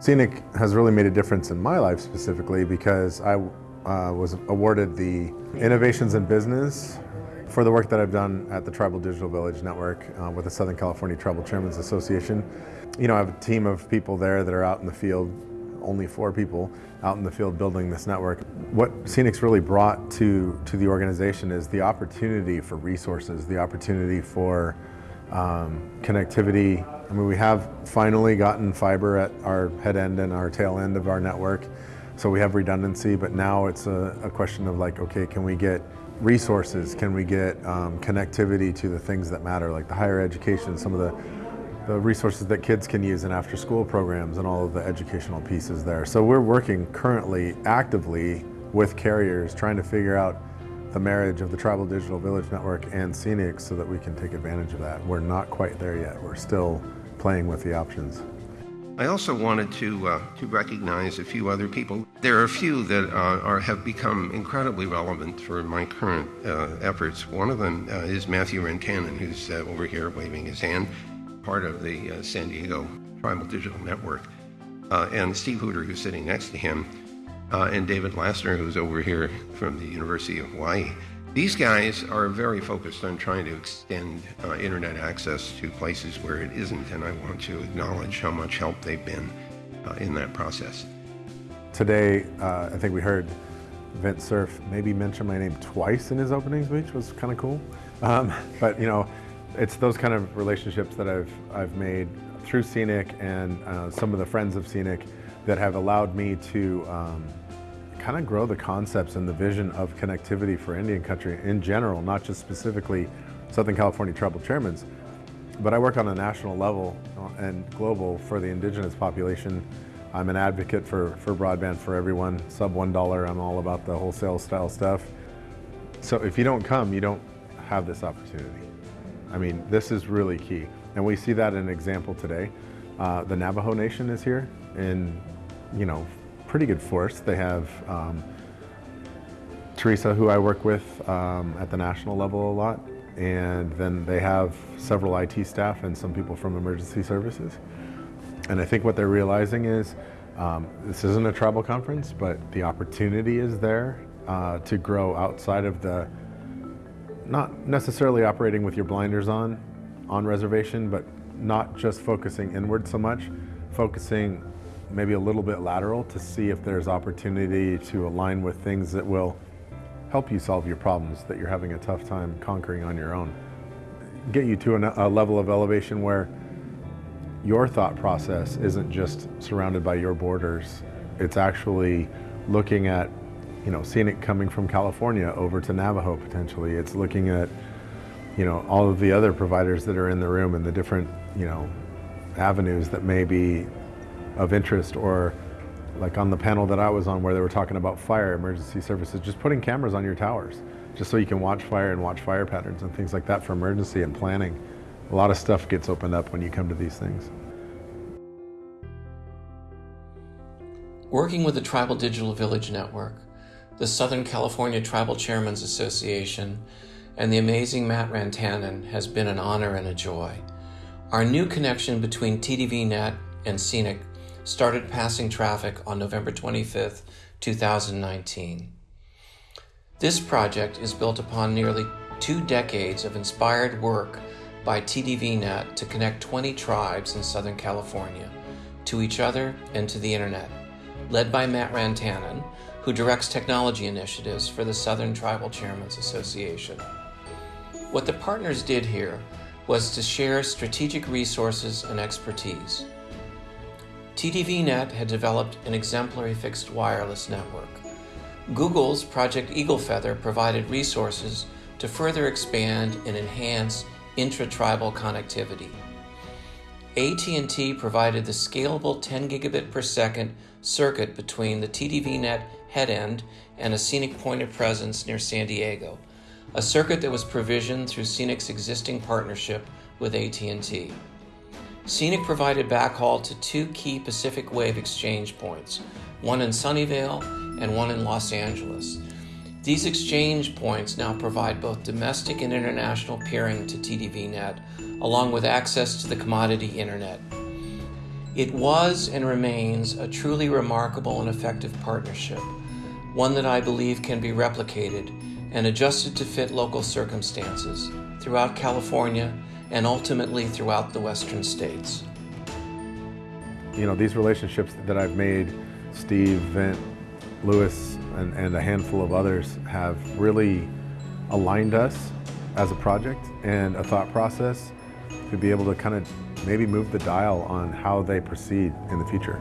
CENIC has really made a difference in my life specifically because I uh, was awarded the Innovations in Business for the work that I've done at the Tribal Digital Village Network uh, with the Southern California Tribal Chairmen's Association. You know, I have a team of people there that are out in the field, only four people out in the field building this network. What CENIC's really brought to, to the organization is the opportunity for resources, the opportunity for um, connectivity. I mean, we have finally gotten fiber at our head end and our tail end of our network. So we have redundancy, but now it's a, a question of like, okay, can we get resources? Can we get um, connectivity to the things that matter, like the higher education, some of the, the resources that kids can use in after school programs and all of the educational pieces there. So we're working currently actively with carriers trying to figure out the marriage of the Tribal Digital Village Network and CENIC so that we can take advantage of that. We're not quite there yet. We're still playing with the options. I also wanted to, uh, to recognize a few other people. There are a few that uh, are, have become incredibly relevant for my current uh, efforts. One of them uh, is Matthew Rantanen, who's uh, over here waving his hand, part of the uh, San Diego Tribal Digital Network, and Steve Huter, who's sitting next to him, and David Lassner, who's over here from the University of Hawaii. These guys are very focused on trying to extend uh, internet access to places where it isn't, and I want to acknowledge how much help they've been uh, in that process. Today, uh, I think we heard Vint Cerf maybe mention my name twice in his opening speech, was kind of cool. Um, but you know, it's those kind of relationships that I've, I've made through CENIC and uh, some of the friends of CENIC that have allowed me to um, kind of grow the concepts and the vision of connectivity for Indian country in general, not just specifically Southern California tribal chairmans. But I work on a national level uh, and global for the indigenous population. I'm an advocate for, for broadband for everyone, sub $1, I'm all about the wholesale style stuff. So if you don't come, you don't have this opportunity. I mean, this is really key. And we see that in an example today. Uh, the Navajo Nation is here in, you know, pretty good force. They have um, Teresa, who I work with um, at the national level a lot, and then they have several IT staff and some people from emergency services. And I think what they're realizing is um, this isn't a tribal conference, but the opportunity is there uh, to grow outside of the, not necessarily operating with your blinders on, on reservation, but not just focusing inward so much, focusing maybe a little bit lateral to see if there's opportunity to align with things that will help you solve your problems that you're having a tough time conquering on your own. Get you to a, level of elevation where your thought process isn't just surrounded by your borders. It's actually looking at, you know, CENIC coming from California over to Navajo potentially. It's looking at, you know, all of the other providers that are in the room and the different, you know, avenues that may be of interest or like on the panel that I was on where they were talking about fire emergency services, just putting cameras on your towers, just so you can watch fire and watch fire patterns and things like that for emergency and planning. A lot of stuff gets opened up when you come to these things. Working with the Tribal Digital Village Network, the Southern California Tribal Chairmen's Association, and the amazing Matt Rantanen has been an honor and a joy. Our new connection between TDVNet and CENIC started passing traffic on November 25, 2019. This project is built upon nearly two decades of inspired work by TDVNet to connect 20 tribes in Southern California to each other and to the Internet, led by Matt Rantanen, who directs technology initiatives for the Southern Tribal Chairmen's Association. What the partners did here was to share strategic resources and expertise. TDVNet had developed an exemplary fixed wireless network. Google's Project Eaglefeather provided resources to further expand and enhance intra-tribal connectivity. AT&T provided the scalable 10 gigabit per second circuit between the TDVNet head end and a CENIC point of presence near San Diego, a circuit that was provisioned through CENIC's existing partnership with AT&T. CENIC provided backhaul to two key Pacific Wave exchange points, one in Sunnyvale and one in Los Angeles. These exchange points now provide both domestic and international peering to TDVNet, along with access to the commodity internet. It was and remains a truly remarkable and effective partnership, one that I believe can be replicated and adjusted to fit local circumstances throughout California and ultimately throughout the western states. You know, these relationships that I've made, Steve, Vint, Lewis, and, and a handful of others have really aligned us as a project and a thought process to be able to kind of maybe move the dial on how they proceed in the future.